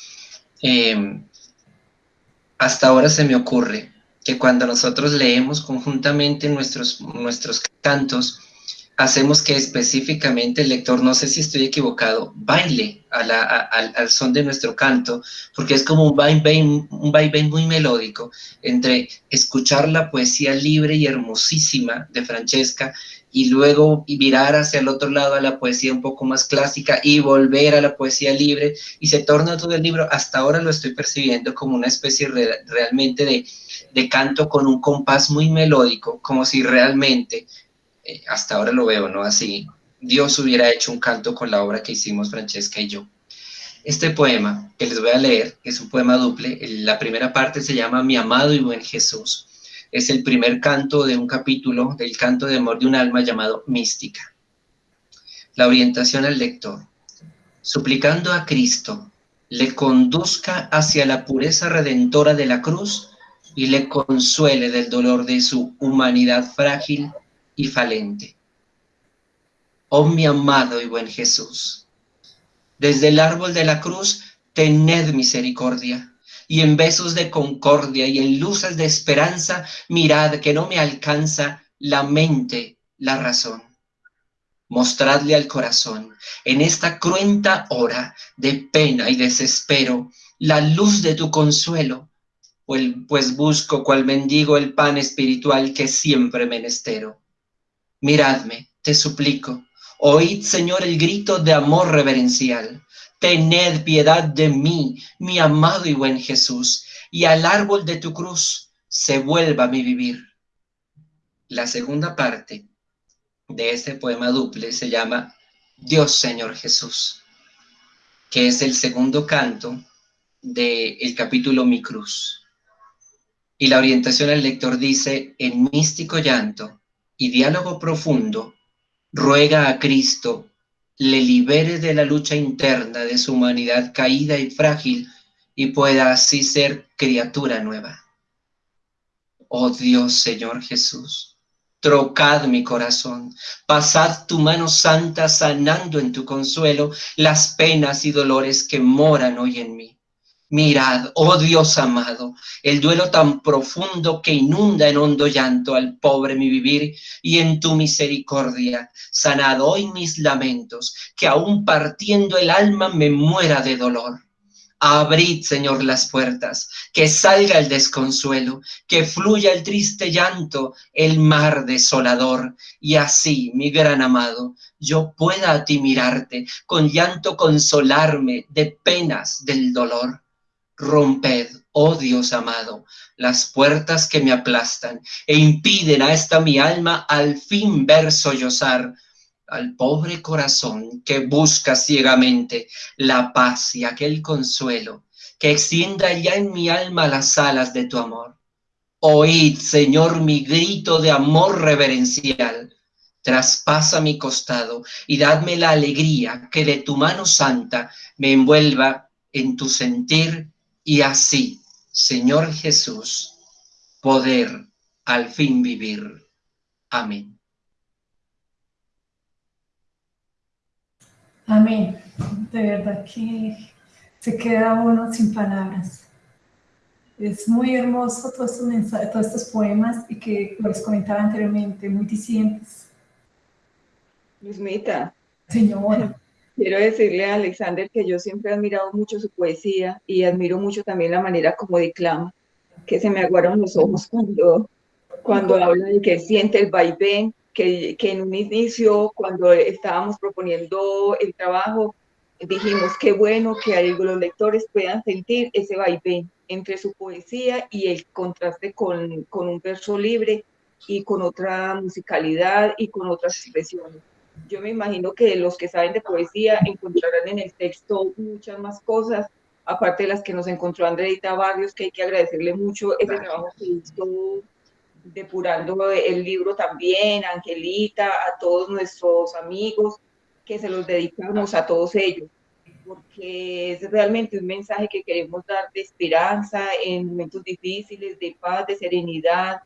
Em, hasta ahora se me ocurre que cuando nosotros leemos conjuntamente nuestros, nuestros cantos, hacemos que específicamente el lector, no sé si estoy equivocado, baile al son de nuestro canto, porque es como un vaivén, un muy melódico entre escuchar la poesía libre y hermosísima de Francesca y luego mirar hacia el otro lado a la poesía un poco más clásica y volver a la poesía libre y se torna todo el libro, hasta ahora lo estoy percibiendo como una especie realmente de, de canto con un compás muy melódico, como si realmente eh, hasta ahora lo veo, ¿no? Así, Dios hubiera hecho un canto con la obra que hicimos Francesca y yo. Este poema que les voy a leer es un poema duple. La primera parte se llama Mi amado y buen Jesús. Es el primer canto de un capítulo del canto de amor de un alma llamado Mística. La orientación al lector. Suplicando a Cristo, le conduzca hacia la pureza redentora de la cruz y le consuele del dolor de su humanidad frágil y falente. Oh mi amado y buen Jesús, desde el árbol de la cruz, tened misericordia, y en besos de concordia y en luces de esperanza, mirad que no me alcanza la mente, la razón. Mostradle al corazón en esta cruenta hora de pena y desespero la luz de tu consuelo, pues busco cual mendigo el pan espiritual que siempre menestero. Miradme, te suplico, oíd, Señor, el grito de amor reverencial. Tened piedad de mí, mi amado y buen Jesús, y al árbol de tu cruz se vuelva mi vivir. La segunda parte de este poema duple se llama Dios Señor Jesús, que es el segundo canto del capítulo Mi Cruz. Y la orientación al lector dice, en místico llanto y diálogo profundo, ruega a Cristo le libere de la lucha interna de su humanidad caída y frágil y pueda así ser criatura nueva. Oh Dios Señor Jesús, trocad mi corazón, pasad tu mano santa sanando en tu consuelo las penas y dolores que moran hoy en mí. Mirad, oh Dios amado, el duelo tan profundo que inunda en hondo llanto al pobre mi vivir y en tu misericordia, sanad hoy mis lamentos, que aún partiendo el alma me muera de dolor. Abrid, Señor, las puertas, que salga el desconsuelo, que fluya el triste llanto, el mar desolador, y así, mi gran amado, yo pueda a ti mirarte, con llanto consolarme de penas del dolor. Romped, oh Dios amado, las puertas que me aplastan e impiden a esta mi alma al fin ver sollozar al pobre corazón que busca ciegamente la paz y aquel consuelo que extienda ya en mi alma las alas de tu amor. Oíd, Señor, mi grito de amor reverencial. Traspasa mi costado y dadme la alegría que de tu mano santa me envuelva en tu sentir y así, Señor Jesús, poder al fin vivir. Amén. Amén. De verdad que se queda uno sin palabras. Es muy hermoso todos estos mensajes, todos estos poemas y que les comentaba anteriormente, muy dicientes. Luzmita. Señora. Quiero decirle a Alexander que yo siempre he admirado mucho su poesía y admiro mucho también la manera como declama, que se me aguaron los ojos cuando, cuando habla de que siente el vaivén que, en un inicio, cuando estábamos proponiendo el trabajo, dijimos qué bueno que los lectores puedan sentir ese vaivén entre su poesía y el contraste con, con un verso libre y con otra musicalidad y con otras expresiones. Yo me imagino que los que saben de poesía encontrarán en el texto muchas más cosas, aparte de las que nos encontró Andreita Barrios, que hay que agradecerle mucho ese trabajo que hizo depurando el libro también, Angelita, a todos nuestros amigos, que se los dedicamos a todos ellos, porque es realmente un mensaje que queremos dar de esperanza en momentos difíciles, de paz, de serenidad,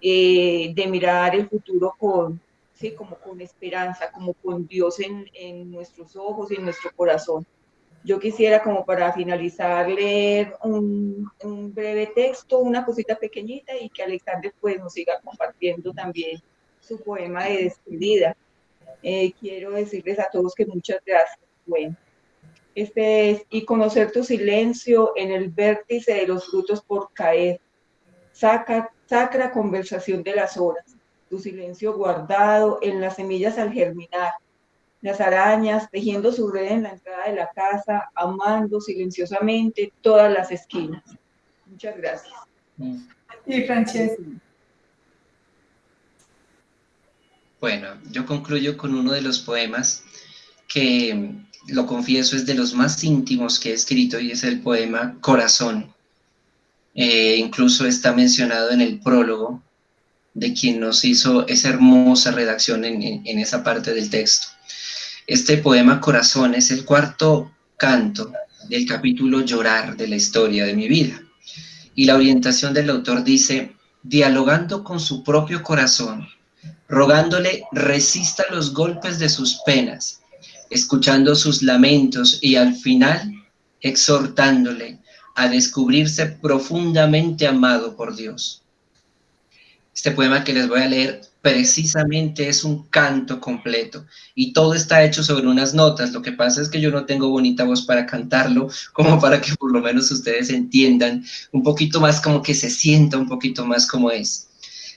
eh, de mirar el futuro con, sí, como con esperanza, como con Dios en, en nuestros ojos y en nuestro corazón. Yo quisiera como para finalizar leer un, un, breve texto, una cosita pequeñita y que Alexander pues nos siga compartiendo también su poema de despedida. Eh, quiero decirles a todos que muchas gracias. Bueno, este es, y conocer tu silencio en el vértice de los frutos por caer, saca, sacra conversación de las horas, tu silencio guardado en las semillas al germinar, las arañas tejiendo su red en la entrada de la casa, amando silenciosamente todas las esquinas. Muchas gracias. Y Francesca. Bueno, yo concluyo con uno de los poemas que, lo confieso, es de los más íntimos que he escrito y es el poema Corazón. Eh, incluso está mencionado en el prólogo de quien nos hizo esa hermosa redacción en esa parte del texto. Este poema Corazón es el cuarto canto del capítulo Llorar de la historia de mi vida. Y la orientación del autor dice, dialogando con su propio corazón, rogándole resista los golpes de sus penas, escuchando sus lamentos y al final exhortándole a descubrirse profundamente amado por Dios. Este poema que les voy a leer precisamente es un canto completo y todo está hecho sobre unas notas. Lo que pasa es que yo no tengo bonita voz para cantarlo, como para que por lo menos ustedes entiendan un poquito más, como que se sienta un poquito más como es.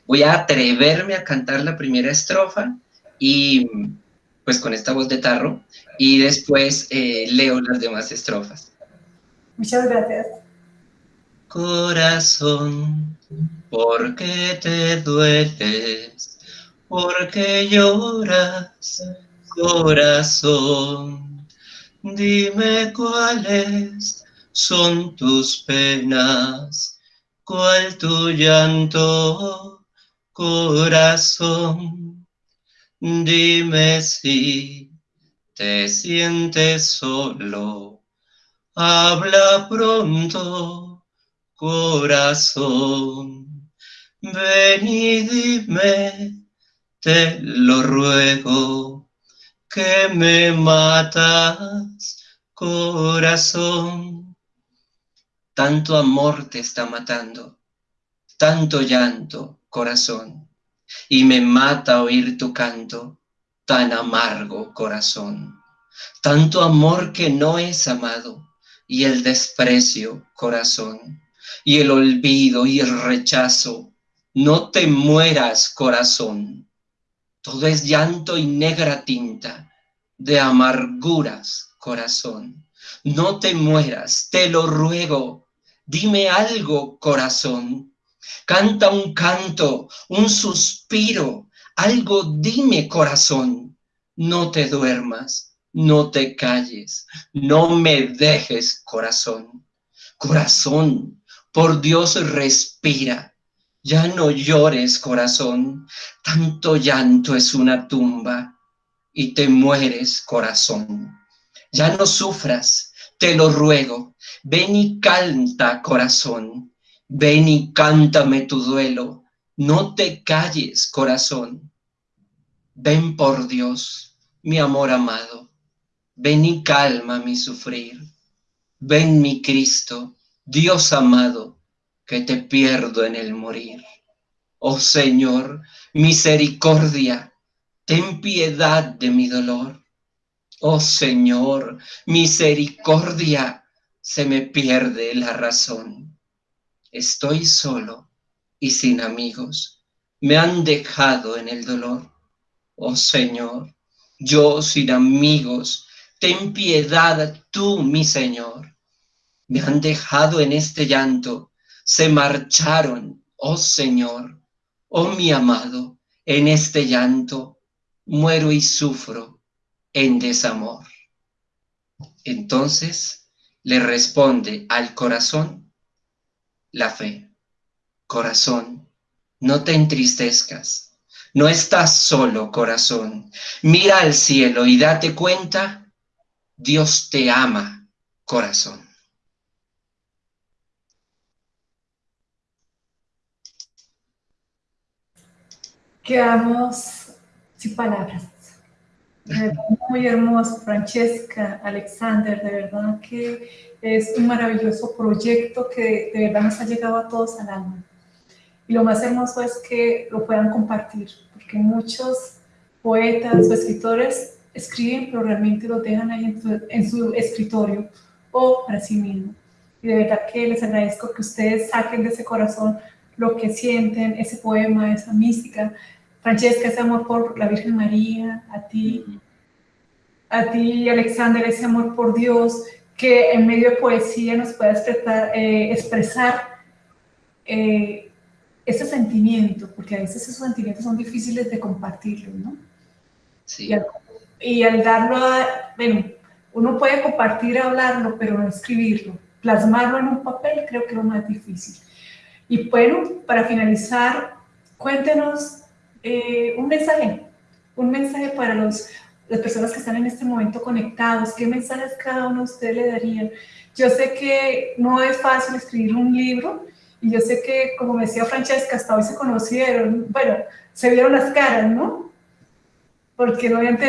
Voy a atreverme a cantar la primera estrofa y pues con esta voz de tarro y después eh, leo las demás estrofas. Muchas gracias. Corazón, ¿por qué te dueles? ¿Por qué lloras? Corazón, dime cuáles son tus penas, cuál tu llanto, corazón. Dime si te sientes solo habla pronto, corazón, ven y dime, te lo ruego, que me matas, corazón. Tanto amor te está matando, tanto llanto, corazón, y me mata oír tu canto, tan amargo, corazón. Tanto amor que no es amado, y el desprecio, corazón, y el olvido y el rechazo. No te mueras, corazón. Todo es llanto y negra tinta de amarguras, corazón. No te mueras, te lo ruego. Dime algo, corazón. Canta un canto, un suspiro, algo dime, corazón. No te duermas no te calles, no me dejes, corazón. Corazón, por Dios respira, ya no llores, corazón, tanto llanto es una tumba y te mueres, corazón. Ya no sufras, te lo ruego, ven y canta, corazón, ven y cántame tu duelo, no te calles, corazón. Ven por Dios, mi amor amado, Ven y calma mi sufrir. Ven mi Cristo, Dios amado, que te pierdo en el morir. Oh Señor, misericordia, ten piedad de mi dolor. Oh Señor, misericordia, se me pierde la razón. Estoy solo y sin amigos, me han dejado en el dolor. Oh Señor, yo sin amigos, ten piedad tú, mi Señor. Me han dejado en este llanto, se marcharon, oh Señor, oh mi amado, en este llanto muero y sufro en desamor. Entonces le responde al corazón la fe. Corazón, no te entristezcas, no estás solo, corazón. Mira al cielo y date cuenta Dios te ama, corazón. Quedamos sin palabras. Muy hermoso, Francesca, Alexander, de verdad que es un maravilloso proyecto que de verdad nos ha llegado a todos al alma. Y lo más hermoso es que lo puedan compartir, porque muchos poetas o escritores escriben, pero realmente lo dejan ahí en su, escritorio o para sí mismo. Y de verdad que les agradezco que ustedes saquen de ese corazón lo que sienten, ese poema, esa mística. Francesca, ese amor por la Virgen María, a ti, a ti, Alexander, ese amor por Dios, que en medio de poesía nos pueda expresar, eh, expresar eh, ese sentimiento, porque a veces esos sentimientos son difíciles de compartirlos, ¿no? Sí y al darlo a, bueno, uno puede compartir, hablarlo, pero no escribirlo. Plasmarlo en un papel creo que es lo más difícil. Y bueno, para finalizar, cuéntenos eh, un mensaje, un mensaje para los, las personas que están en este momento conectados. ¿Qué mensajes cada uno de ustedes le darían? Yo sé que no es fácil escribir un libro y yo sé que, como decía Francesca, hasta hoy se conocieron, bueno, se vieron las caras, ¿no? Porque no habían,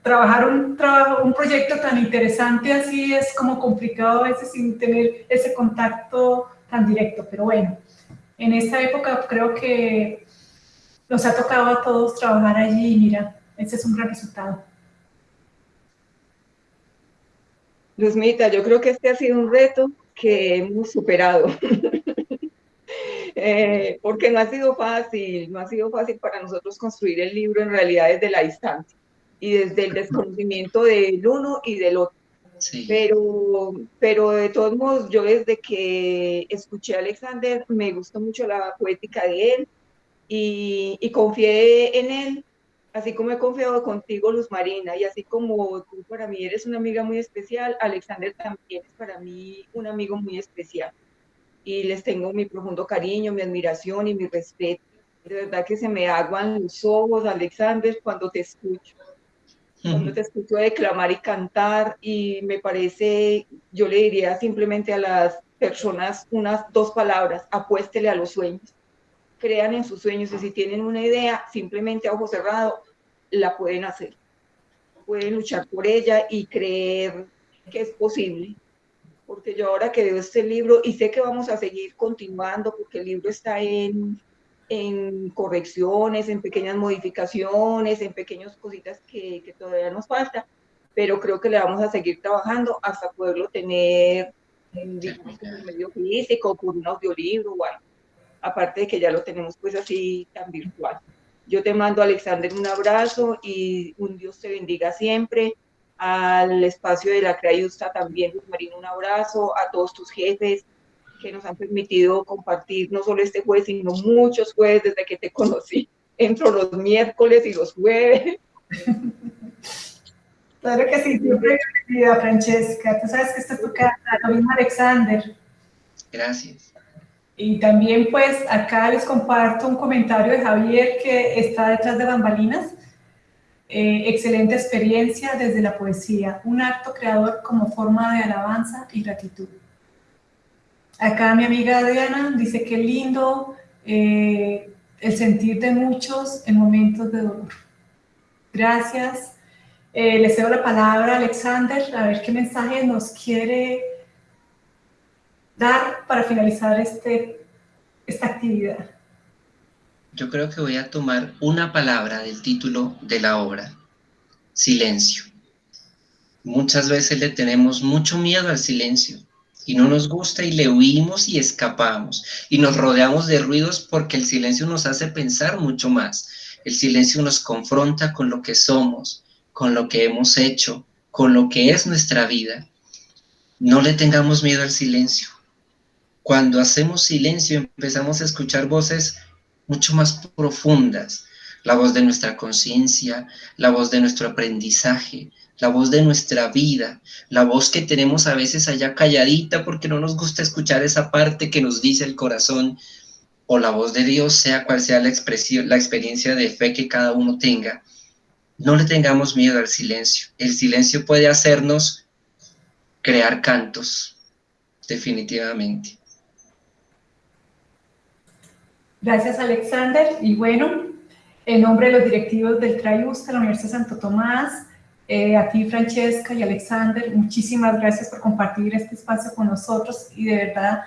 trabajar un, trabajo, un proyecto tan interesante así es como complicado a veces sin tener ese contacto tan directo, pero bueno, en esta época creo que nos ha tocado a todos trabajar allí y mira, ese es un gran resultado. Luzmita, yo creo que este ha sido un reto que hemos superado. Eh, porque no ha sido fácil, no ha sido fácil para nosotros construir el libro en realidad desde la distancia y desde el desconocimiento del uno y del otro. Pero, pero de todos modos, yo desde que escuché a Alexander, me gustó mucho la poética de él y, y confié en él, así como he confiado contigo, Luz Marina, y así como tú para mí eres una amiga muy especial, Alexander también es para mí un amigo muy especial. Y les tengo mi profundo cariño, mi admiración y mi respeto. De verdad que se me aguan los ojos, Alexander, cuando te escucho cuando te escucho declamar y cantar y me parece, yo le diría simplemente a las personas unas dos palabras, apuéstele a los sueños, crean en sus sueños y si tienen una idea, simplemente a ojo cerrado, la pueden hacer. Pueden luchar por ella y creer que es posible. Porque yo ahora que veo este libro y sé que vamos a seguir continuando porque el libro está en en correcciones, en pequeñas modificaciones, en pequeñas cositas que, que, todavía nos falta, pero creo que le vamos a seguir trabajando hasta poderlo tener en, medio físico, por un audiolibro o algo. Aparte de que ya lo tenemos pues así tan virtual. Yo te mando, Alexander, un abrazo y un Dios te bendiga siempre. Al espacio de la Crayusta también, Luz Marina, un abrazo. A todos tus jefes, que nos han permitido compartir no solo este jueves, sino muchos jueves desde que te conocí. Entro los miércoles y los jueves. Claro que sí, siempre bienvenida, Francesca. Tú sabes que esta es tu casa, lo mismo Alexander. Gracias. Y también pues acá les comparto un comentario de Javier que está detrás de bambalinas. Eh, excelente experiencia desde la poesía, un acto creador como forma de alabanza y gratitud. Acá mi amiga Adriana dice que lindo eh, el sentir de muchos en momentos de dolor. Gracias. Eh, le cedo la palabra a Alexander a ver qué mensaje nos quiere dar para finalizar este, esta actividad. Yo creo que voy a tomar una palabra del título de la obra, silencio. Muchas veces le tenemos mucho miedo al silencio y no nos gusta y le huimos y escapamos y nos rodeamos de ruidos porque el silencio nos hace pensar mucho más. El silencio nos confronta con lo que somos, con lo que hemos hecho, con lo que es nuestra vida. No le tengamos miedo al silencio. Cuando hacemos silencio empezamos a escuchar voces mucho más profundas, la voz de nuestra conciencia, la voz de nuestro aprendizaje, la voz de nuestra vida, la voz que tenemos a veces allá calladita porque no nos gusta escuchar esa parte que nos dice el corazón, o la voz de Dios, sea cual sea la expresión, la experiencia de fe que cada uno tenga. No le tengamos miedo al silencio. El silencio puede hacernos crear cantos, definitivamente. Gracias, Alexander. Y bueno, en nombre de los directivos del TRAIUS la Universidad de Santo Tomás, eh, a ti, Francesca y Alexander, muchísimas gracias por compartir este espacio con nosotros y de verdad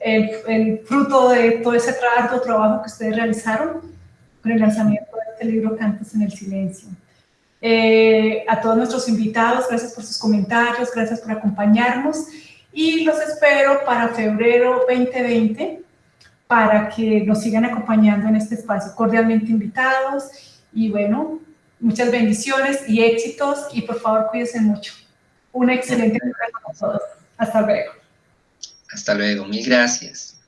el, el fruto de todo ese trabajo, trabajo que ustedes realizaron con el lanzamiento de este libro Cantos en el Silencio. Eh, a todos nuestros invitados, gracias por sus comentarios, gracias por acompañarnos y los espero para febrero 2020 para que nos sigan acompañando en este espacio. Cordialmente invitados y bueno, Muchas bendiciones y éxitos y por favor cuídense mucho. Una excelente tarde para todos. Hasta luego. Hasta luego. Mil gracias.